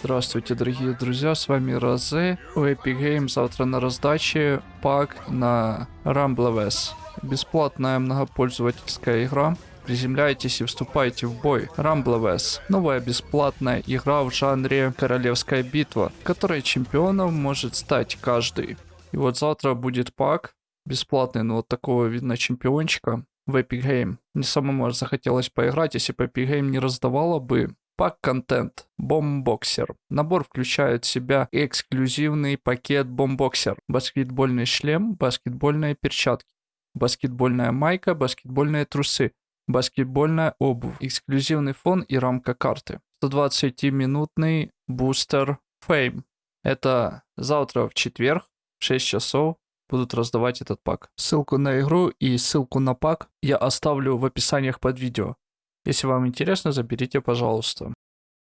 Здравствуйте, дорогие друзья, с вами Розе. У Epic Games завтра на раздаче пак на Rumble Бесплатная многопользовательская игра. Приземляйтесь и вступайте в бой. Rumble Новая бесплатная игра в жанре Королевская битва, которой чемпионом может стать каждый. И вот завтра будет пак бесплатный, ну вот такого видно чемпиончика в Epic Game. Мне самому захотелось поиграть, если бы Epic Game не раздавала бы Пак-контент. Бомбоксер. Набор включает в себя эксклюзивный пакет Бомбоксер. Баскетбольный шлем, баскетбольные перчатки, баскетбольная майка, баскетбольные трусы, баскетбольная обувь, эксклюзивный фон и рамка карты. 120-минутный бустер Fame. Это завтра в четверг в 6 часов будут раздавать этот пак. Ссылку на игру и ссылку на пак я оставлю в описаниях под видео. Если вам интересно, заберите, пожалуйста.